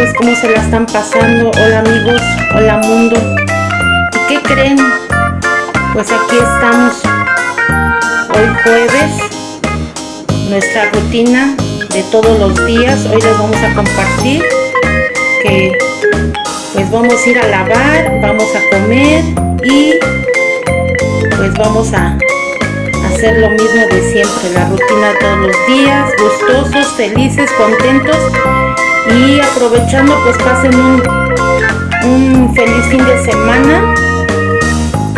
pues cómo se la están pasando. Hola amigos, hola mundo. ¿Y qué creen? Pues aquí estamos. Hoy jueves. Nuestra rutina de todos los días. Hoy les vamos a compartir que pues vamos a ir a lavar, vamos a comer y pues vamos a hacer lo mismo de siempre, la rutina todos los días, gustosos, felices, contentos y aprovechando pues pasen un, feliz fin de semana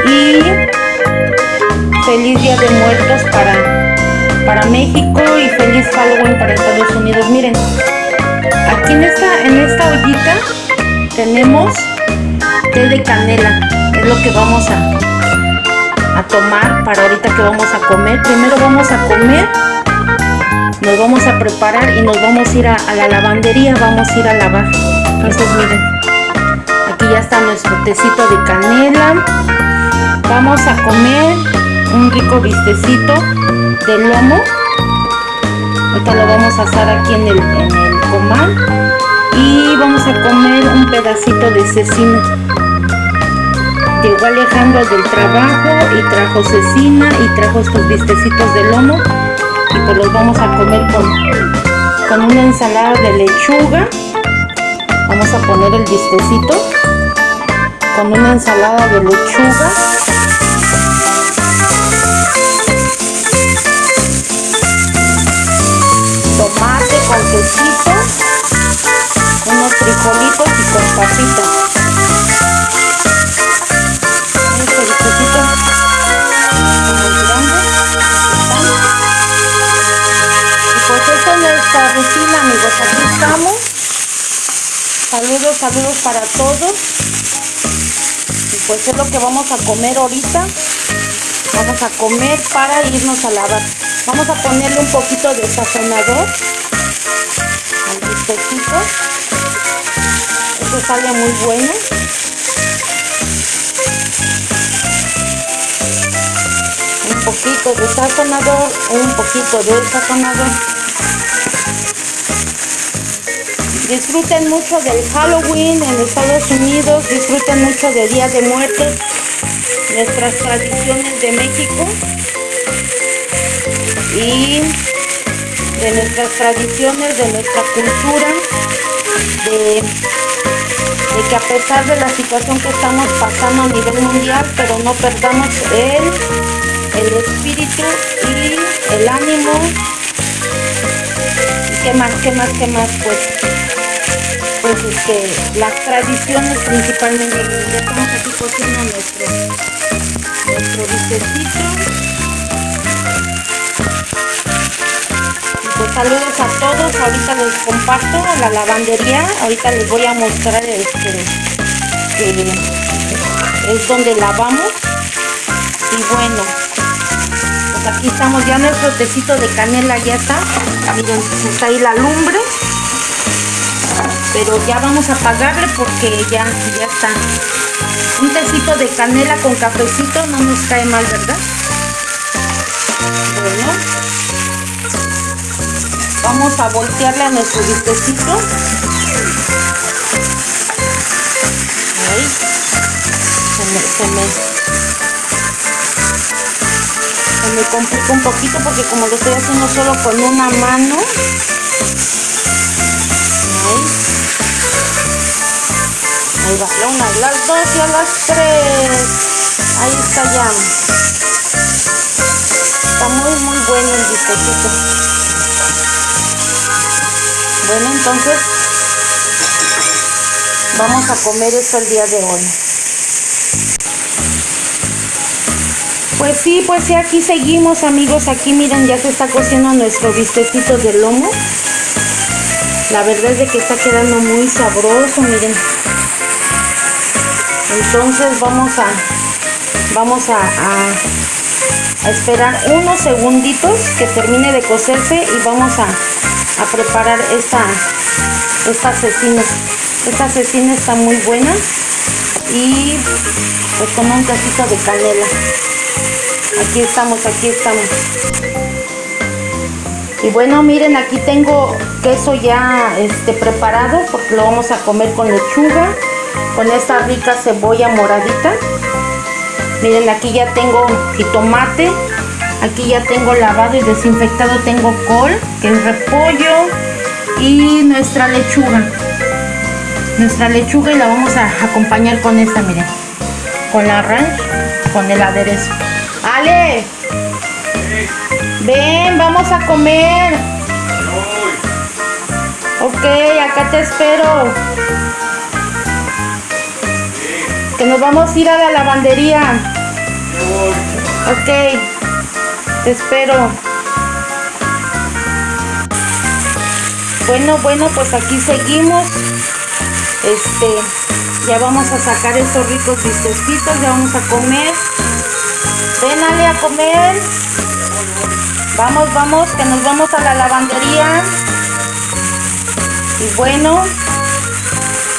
y feliz día de muertos para, para México y feliz Halloween para Estados Unidos. Miren, aquí en esta, en esta ollita tenemos té de canela, es lo que vamos a, a tomar para ahorita que vamos a comer. Primero vamos a comer nos vamos a preparar y nos vamos a ir a, la lavandería, vamos a ir a lavar. Entonces miren, aquí ya está nuestro tecito de canela. Vamos a comer un rico vistecito de lomo. Ahorita lo vamos a asar aquí en el, en el comal. Y vamos a comer un pedacito de cecina. Llegó Alejandro del trabajo y trajo cecina y trajo estos vistecitos de lomo y pues los vamos a comer con, con una ensalada de lechuga. Vamos a poner el bistecito con una ensalada de lechuga. Tomate con quesito unos frijolitos y con papitas amigos, aquí estamos. Saludos, saludos para todos. Y pues es lo que vamos a comer ahorita. Vamos a comer para irnos a lavar. Vamos a ponerle un poquito de sazonador al bistecito. Esto sale muy bueno. Un poquito de sazonador, un poquito de sazonador. Disfruten mucho del Halloween en Estados Unidos, disfruten mucho de Día de Muertos, nuestras tradiciones de México y de nuestras tradiciones, de nuestra cultura, de, que a pesar de la situación que estamos pasando a nivel mundial, pero no perdamos el, el espíritu y el ánimo. ¿Y qué más, qué más, qué más? Pues pues este, las tradiciones principalmente. Estamos aquí cociendo nuestro, nuestro Pues saludos a todos, ahorita les comparto la lavandería, ahorita les voy a mostrar este que es donde lavamos. Y bueno pues aquí estamos. Ya nuestro tecito de canela ya está. Miren está ahí la lumbre pero ya vamos a apagarle porque ya, ya está. Un tecito de canela con cafecito no nos cae mal, ¿verdad? Bueno, vamos a voltearle a nuestro bistecito. Ahí, se me, se me, se me complica un poquito porque como lo estoy haciendo solo con una mano, Ahí las dos y a las tres. Ahí está ya. Está muy, muy bueno el bistecito. Bueno, entonces vamos a comer esto el día de hoy. Pues sí, pues sí, aquí seguimos amigos. Aquí miren, ya se está cociendo nuestro bistecito de lomo. La verdad es de que está quedando muy sabroso, miren entonces vamos a vamos a, esperar unos segunditos que termine de cocerse y vamos a, a preparar esta esta cecina. Esta cecina está muy buena y pues con un casito de canela. Aquí estamos aquí estamos. Y bueno, miren, aquí tengo queso ya este, preparado porque lo vamos a comer con lechuga, con esta rica cebolla moradita. Miren, aquí ya tengo jitomate, aquí ya tengo lavado y desinfectado, tengo col, que es repollo y nuestra lechuga. Nuestra lechuga y la vamos a acompañar con esta, miren, con la ranch, con el aderezo. ¡Ale! Ven, vamos a comer. Ok, acá te espero. Que nos vamos a ir a la lavandería. Ok, te espero. Bueno, bueno, pues aquí seguimos. Este, ya vamos a sacar estos ricos bistecitos, ya vamos a comer. Ven, a comer. Vamos, vamos, que nos vamos a la lavandería. Y bueno,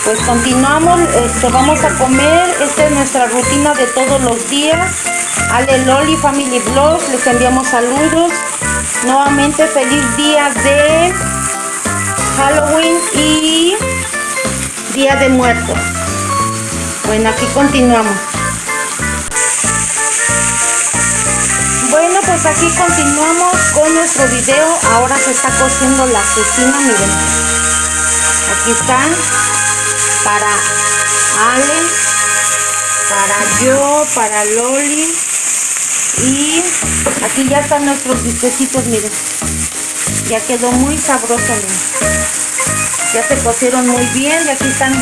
pues continuamos, este, vamos a comer. Esta es nuestra rutina de todos los días. Ale Loli Family Vlogs, les enviamos saludos. Nuevamente feliz día de Halloween y Día de Muertos. Bueno, aquí continuamos. Bueno, pues aquí continuamos con nuestro video. Ahora se está cociendo la cecina, miren. Aquí están para Ale, para yo, para Loli. Y aquí ya están nuestros bistecitos, miren. Ya quedó muy sabroso, miren. Ya se cocieron muy bien y aquí están,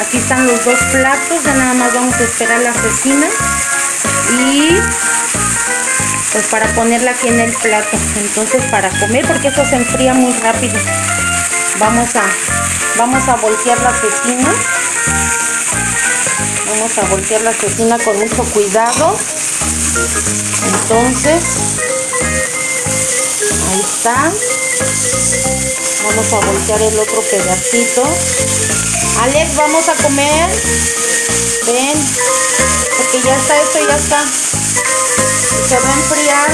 aquí están los dos platos. Ya nada más vamos a esperar la cecina. Y pues para ponerla aquí en el plato entonces para comer porque eso se enfría muy rápido vamos a vamos a voltear la cecina vamos a voltear la cecina con mucho cuidado. Entonces ahí está. Vamos a voltear el otro pedacito. Alex vamos a comer. Ven porque ya está esto ya está. Se va a enfriar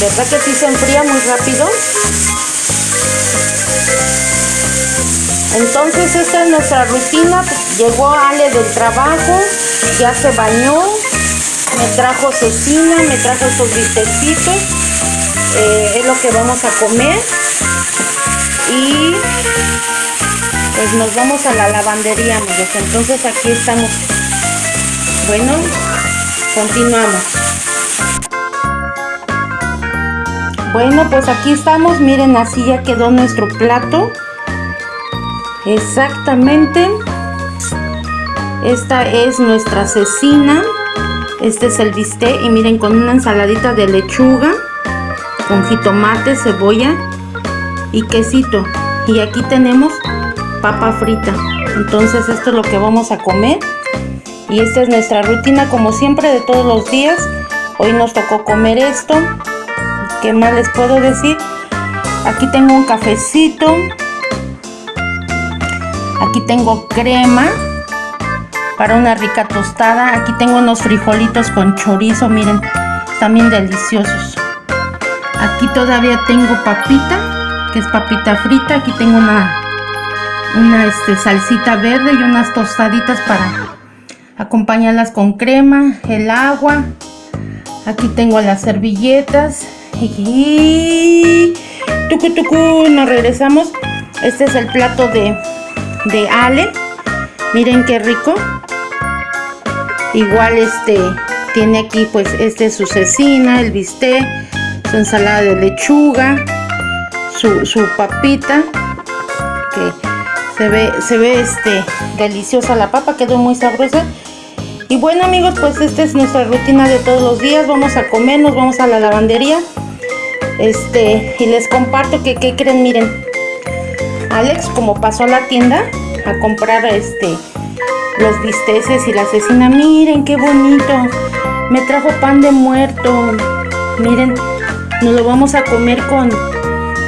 ¿verdad que sí se enfría muy rápido? entonces esta es nuestra rutina. Llegó Ale del trabajo ya se bañó me trajo cecina me trajo estos bistecitos eh, es lo que vamos a comer. Y pues nos vamos a la lavandería amigos. Entonces aquí estamos. Bueno continuamos bueno pues aquí estamos miren así ya quedó nuestro plato. Exactamente. Esta es nuestra cecina. Este es el bistec y miren con una ensaladita de lechuga con jitomate, cebolla y quesito. Y aquí tenemos papa frita. Entonces esto es lo que vamos a comer. Y esta es nuestra rutina como siempre de todos los días. Hoy nos tocó comer esto ¿qué más les puedo decir? aquí tengo un cafecito aquí tengo crema para una rica tostada aquí tengo unos frijolitos con chorizo miren también deliciosos aquí todavía tengo papita que es papita frita aquí tengo una una este, salsita verde y unas tostaditas para acompañarlas con crema, el agua. Aquí tengo las servilletas. Tucu tucu, nos regresamos. Este es el plato de, de Ale. Miren qué rico. Igual este tiene aquí pues este su cecina, el bistec, su ensalada de lechuga, su, su papita que se ve, se ve este, deliciosa la papa, quedó muy sabrosa. Y bueno amigos, pues esta es nuestra rutina de todos los días. Vamos a comer, nos vamos a la lavandería. Este, y les comparto que, ¿qué creen? Miren, Alex como pasó a la tienda a comprar este los bisteces y la cecina. Miren qué bonito. Me trajo pan de muerto. Miren, nos lo vamos a comer con,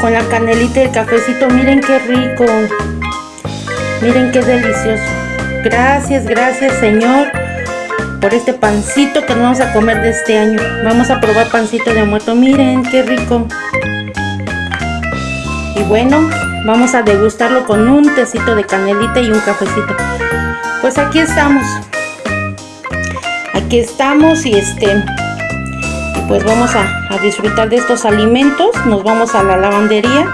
con la canelita y el cafecito. Miren qué rico. Miren qué delicioso. Gracias, gracias Señor por este pancito que nos vamos a comer de este año. Vamos a probar pancito de muerto. Miren, qué rico. Y bueno, vamos a degustarlo con un tecito de canelita y un cafecito. Pues aquí estamos. Aquí estamos y este... pues vamos a, disfrutar de estos alimentos. Nos vamos a la lavandería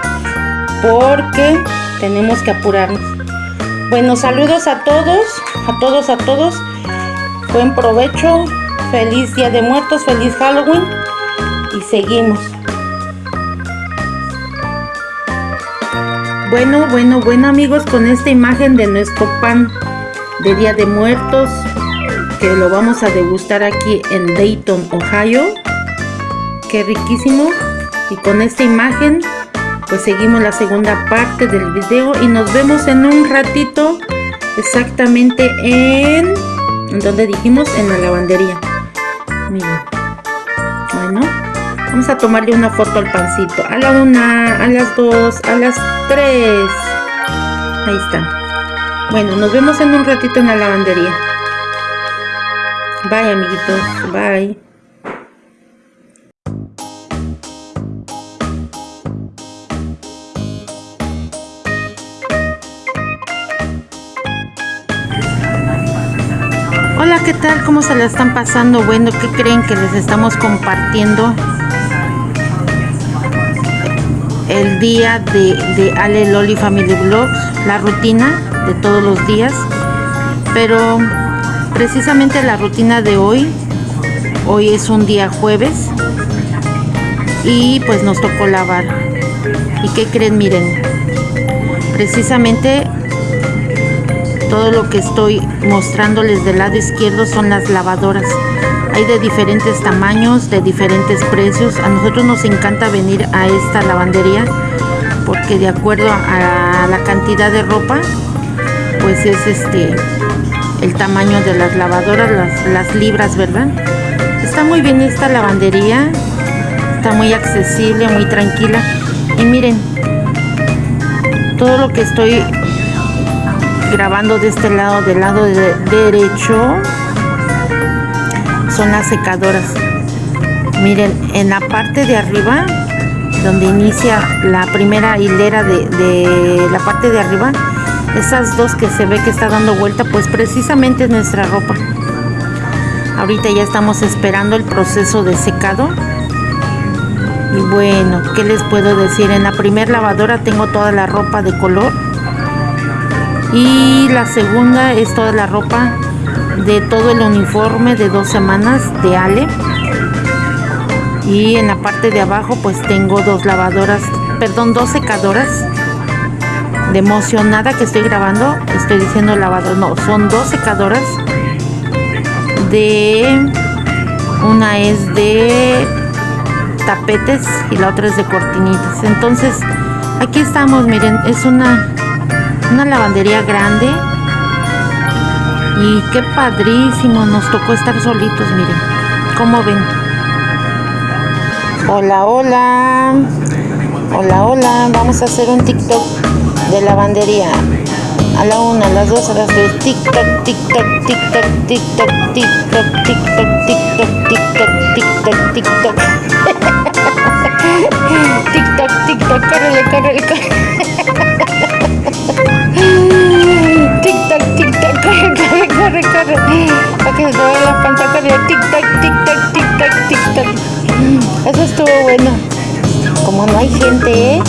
porque tenemos que apurarnos. Bueno, saludos a todos, a todos, a todos. Buen provecho, feliz Día de Muertos, feliz Halloween y seguimos. Bueno, bueno, bueno amigos, con esta imagen de nuestro pan de Día de Muertos, que lo vamos a degustar aquí en Dayton, Ohio. Qué riquísimo. Y con esta imagen, pues seguimos la segunda parte del video y nos vemos en un ratito exactamente en donde dijimos en la lavandería. Miren. Bueno vamos a tomarle una foto al pancito. A la una a las dos a las tres. Ahí está. Bueno nos vemos en un ratito en la lavandería. Bye amiguitos. Bye tal? ¿Cómo se la están pasando? Bueno, ¿qué creen que les estamos compartiendo? El día de, de Ale Loli Family Vlogs, la rutina de todos los días. Pero precisamente la rutina de hoy, hoy es un día jueves y pues nos tocó lavar. ¿Y qué creen? Miren, precisamente todo lo que estoy mostrándoles del lado izquierdo son las lavadoras. Hay de diferentes tamaños de diferentes precios. A nosotros nos encanta venir a esta lavandería porque de acuerdo a la cantidad de ropa pues es este el tamaño de las lavadoras las, las libras verdad está muy bien esta lavandería está muy accesible muy tranquila. Y miren todo lo que estoy grabando de este lado del lado derecho son las secadoras. Miren en la parte de arriba donde inicia la primera hilera de, de, la parte de arriba esas dos que se ve que está dando vuelta pues precisamente es nuestra ropa. Ahorita ya estamos esperando el proceso de secado. Y bueno qué les puedo decir en la primera lavadora tengo toda la ropa de color y la segunda es toda la ropa de todo el uniforme de dos semanas de Ale. Y en la parte de abajo pues tengo dos lavadoras perdón dos secadoras. De emocionada que estoy grabando estoy diciendo lavador no son dos secadoras. De una es de tapetes y la otra es de cortinitas. Entonces aquí estamos miren es una una lavandería grande. Y qué padrísimo nos tocó estar solitos miren. Como ven hola hola. Hola hola. Vamos a hacer un tiktok de lavandería. A la una, a las dos, a las tres. Tiktok, tiktok, tiktok, tiktok, tiktok, tiktok, tiktok, tiktok, tiktok, tiktok tiktok, tiktok, córrele, córrele, córrele corre, corre, corre. Para que se te vea la panza corriendo. Tic-tac, tic-tac, tic-tac, tic-tac. Eso estuvo bueno. Como no hay gente, ¿eh?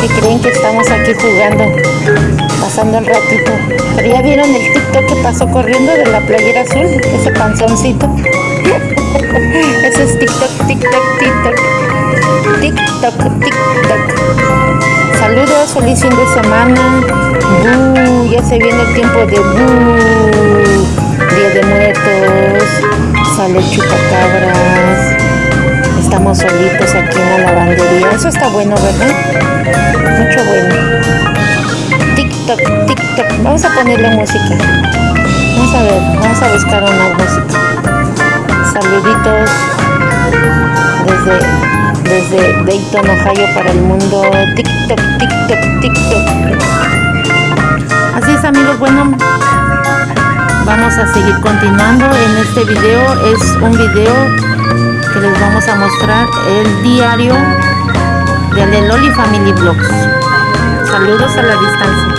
Que creen que estamos aquí jugando, pasando el ratito. Pero ya vieron el TikTok que pasó corriendo de la playera azul, ese panzoncito. Ese es TikTok, TikTok, TikTok. TikTok, TikTok. Saludos, feliz fin de semana. ya se viene el tiempo de Día de Muertos. Sale chupacabras. Estamos solitos aquí en la lavandería. Eso está bueno, ¿verdad? Mucho bueno. TikTok, TikTok. Vamos a ponerle música. Vamos a ver, vamos a buscar una música. Saluditos desde desde Dayton, Ohio para el mundo. TikTok, TikTok, TikTok. Así es amigos, bueno, vamos a seguir continuando en este video es un video que les vamos a mostrar el diario de Leloli Family Vlogs saludos a la distancia